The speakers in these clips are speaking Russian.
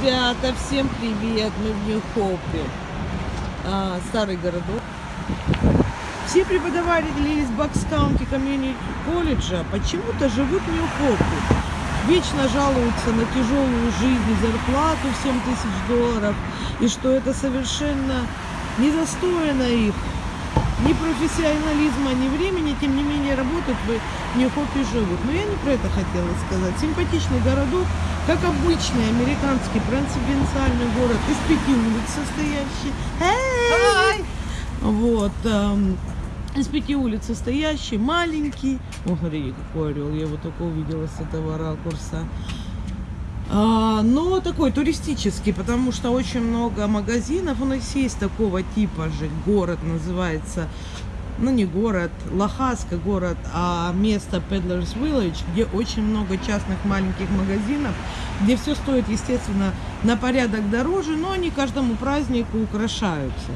Ребята, всем привет! Мы в Нью-Хопе. А, старый городок. Все преподаватели из Bucks County Community колледжа почему-то живут в Нью-Хопе. Вечно жалуются на тяжелую жизнь зарплату в 7 тысяч долларов. И что это совершенно недостойно их ни профессионализма, ни времени, тем не менее работают в Нью-Хопе живут. Но я не про это хотела сказать. Симпатичный городок, как обычный американский провинциальный город из пяти улиц состоящий. Hey! Вот. Эм, из пяти улиц состоящий, маленький. О, смотри, какой орел, я его только увидела с этого ракурса. А, но такой туристический, потому что очень много магазинов. У нас есть такого типа же город, называется, ну не город, Лохаска город, а место Peddler's Village, где очень много частных маленьких магазинов, где все стоит, естественно, на порядок дороже, но они каждому празднику украшаются.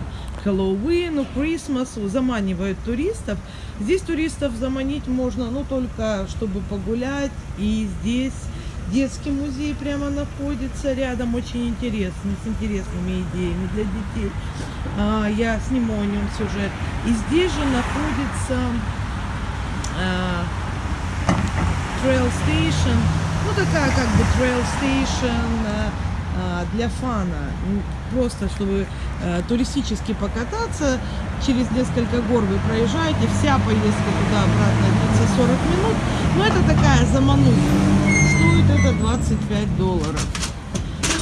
Хэллоуину, Крисмасу заманивают туристов. Здесь туристов заманить можно, ну, только чтобы погулять. И здесь детский музей прямо находится рядом, очень интересный, с интересными идеями для детей. А, я сниму о нем сюжет. И здесь же находится а, Train Station, ну такая как бы Train Station а, для фана, просто чтобы туристически покататься, через несколько гор вы проезжаете, вся поездка туда-обратно длится 40 минут, но это такая замануха стоит это 25 долларов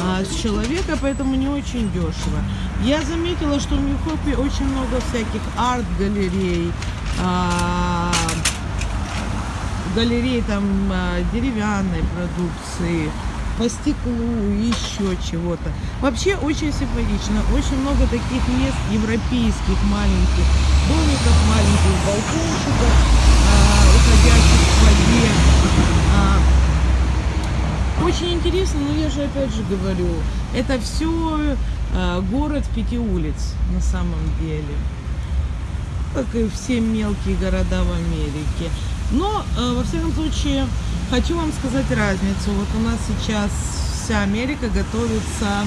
а, с человека, поэтому не очень дешево. Я заметила, что в Нью-Хопе очень много всяких арт-галерей, а, галерей там а, деревянной продукции, по стеклу, еще чего-то. Вообще очень симпатично. Очень много таких мест европейских маленьких домиков, маленьких балкончиков, а, уходящих в воде. Очень интересно, но я же опять же говорю, это все э, город пяти улиц на самом деле. Как и все мелкие города в Америке. Но, э, во всяком случае, хочу вам сказать разницу. Вот у нас сейчас вся Америка готовится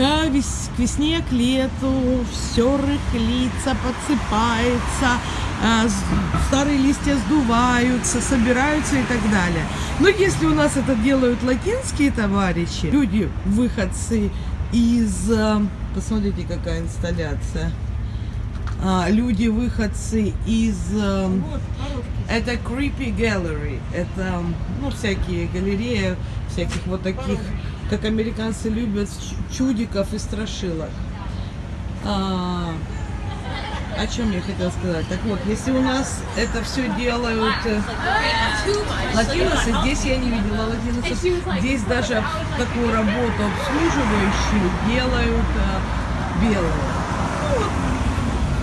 к, вес, к весне, к лету, все рыхлится, подсыпается, э, старые листья сдуваются, собираются и так далее. Но если у нас это делают латинские товарищи, люди, выходцы из... Э, посмотрите, какая инсталляция. А, люди, выходцы из... Э, это Creepy Gallery. Это, ну, всякие галереи, всяких вот таких, как американцы любят, чудиков и страшилок. А, о чем я хотела сказать? Так вот, если у нас это все делают э, латиносы, здесь я не видела латиносов, здесь даже такую работу обслуживающую делают э, белые.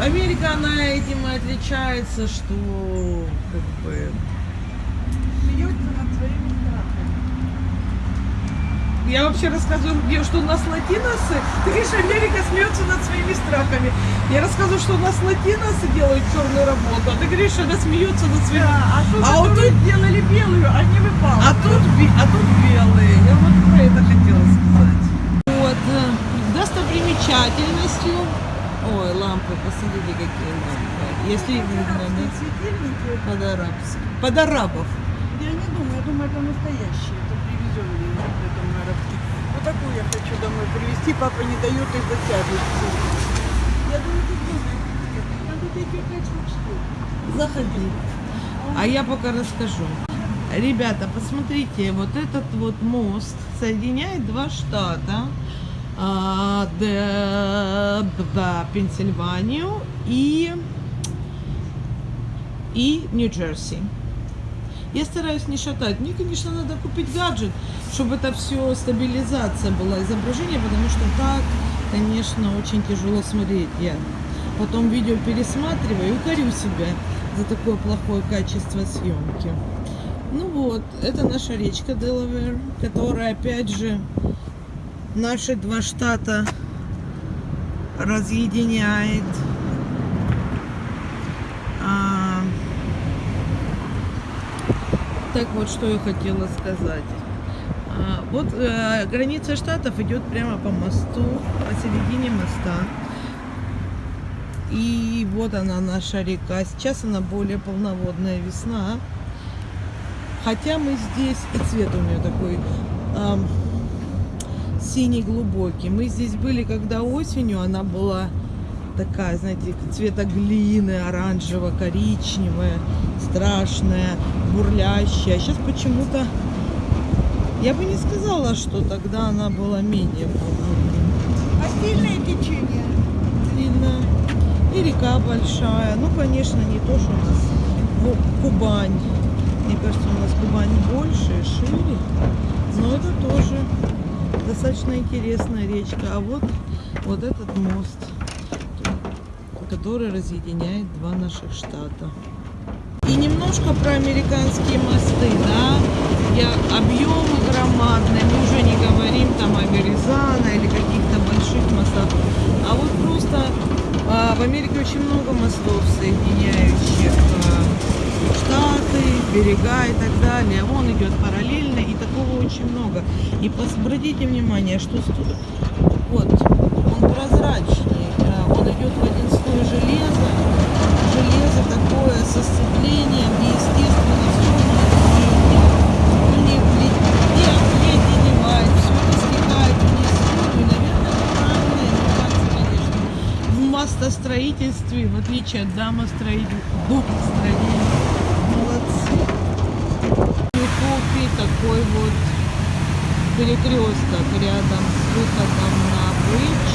Америка, она этим и отличается, что как бы Я вообще рассказываю, что у нас латиносы. Ты говоришь, Америка смеется над своими страхами. Я рассказываю, что у нас латиносы делают черную работу, а ты говоришь, что она смеется над своими... Да, а тут, а вот тут делали белую, а не выпало. А тут, а тут белые. Я вот про это хотела сказать. Вот. Э, достопримечательностью... Ой, лампы, посмотрите, какие лампы. Если видно, да? Под арабских. Под арабов. Я не думаю, это настоящие, это привезенные в этом. Вот такую я хочу домой привезти, папа не дает затягивать. Я думаю, тут дома Надо эти пять штук Заходи. А я пока расскажу. Ребята, посмотрите, вот этот вот мост соединяет два штата. Да, Пенсильванию и, и Нью-Джерси. Я стараюсь не шатать. Мне, конечно, надо купить гаджет, чтобы это все стабилизация была изображения, потому что так, конечно, очень тяжело смотреть. Я потом видео пересматриваю и корю себя за такое плохое качество съемки. Ну вот, это наша речка Делавер, которая, опять же, наши два штата разъединяет. Так вот, что я хотела сказать. А, Вот э, граница штатов идет прямо по мосту, посередине моста. И вот она наша река. Сейчас она более полноводная весна. Хотя мы здесь, и цвет у нее такой ам, синий глубокий. Мы здесь были, когда осенью она была такая, знаете, цвета глины, оранжево-коричневая, страшная, бурлящая. Сейчас почему-то, я бы не сказала, что тогда она была менее полноводной. А сильное течение? Сильно. И река большая. Ну, конечно, не то, что у нас Кубань. Мне кажется, у нас Кубань больше, и шире. Но это тоже достаточно интересная речка. А вот, вот этот мост, который разъединяет два наших штата. И немножко про американские мосты, да. Я, объемы громадные, мы уже не говорим там о Веризана или каких-то больших мостах. А вот просто а, в Америке очень много мостов, соединяющих а, штаты, берега и так далее. Он идет параллельно, и такого очень много. И обратите внимание, что вот он прозрачный, а, он идет в один слой железа. Железо такое со сцеплением, и естественно все не, не, не обледеневает, все это стекает вниз в воду. И, наверное, это правильно, и мне кажется, конечно, в мостостроительстве, в отличие от домостроителей, домостроителей, молодцы. Юхопи такой вот перекресток рядом с выходом на бридж.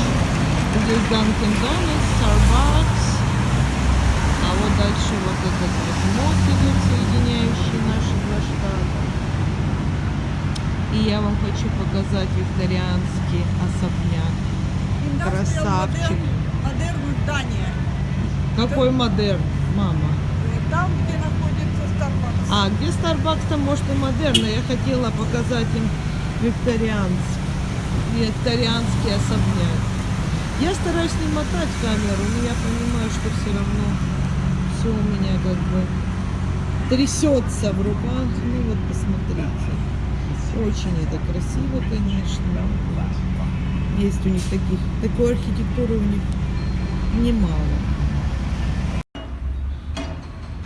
Здесь Dunkin' Donuts, Starbucks. А вот дальше вот этот вот мост идет, соединяющий наши два штата. И я вам хочу показать викторианский особняк. Красавчик. Здание. Какой модерн, мама? Э, Там, где находится Starbucks. А, где Starbucks, там может и модерн, я хотела показать им викторианский, викторианский особняк. Я стараюсь не мотать камеру, но я понимаю, что все равно все у меня как бы трясется в руках. Ну вот посмотрите. Очень это красиво, конечно. Есть у них таких, такой архитектуры у них немало.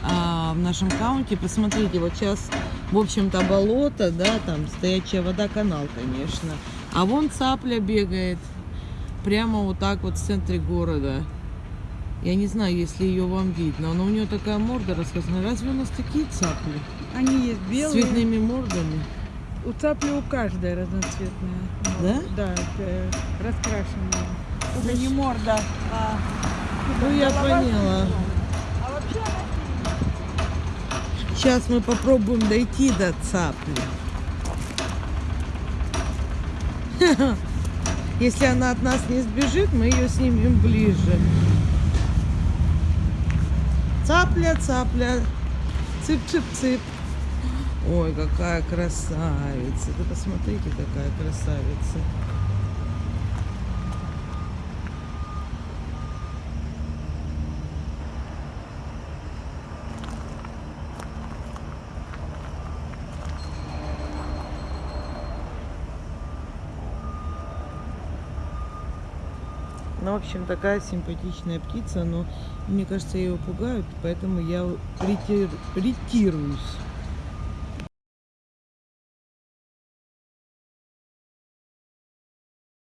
А в нашем каунте, посмотрите, вот сейчас, в общем-то, болото, да, там стоячая вода, канал, конечно. А вон цапля бегает прямо вот так вот в центре города. Я не знаю, если ее вам видно, но у нее такая морда рассказана. Разве у нас такие цапли? Они есть С белые. цветными мордами? У цапли у каждой разноцветная. Да? Да, раскрашенная. Это не морда, а... Ну, я поняла. А вообще она Сейчас мы попробуем дойти до цапли. Если она от нас не сбежит, мы ее снимем ближе. Цапля, цапля, цып-цып-цып. Ой, какая красавица. Вы посмотрите, какая красавица. Ну, в общем, такая симпатичная птица, но мне кажется, ее пугают, поэтому я ретир- ретируюсь.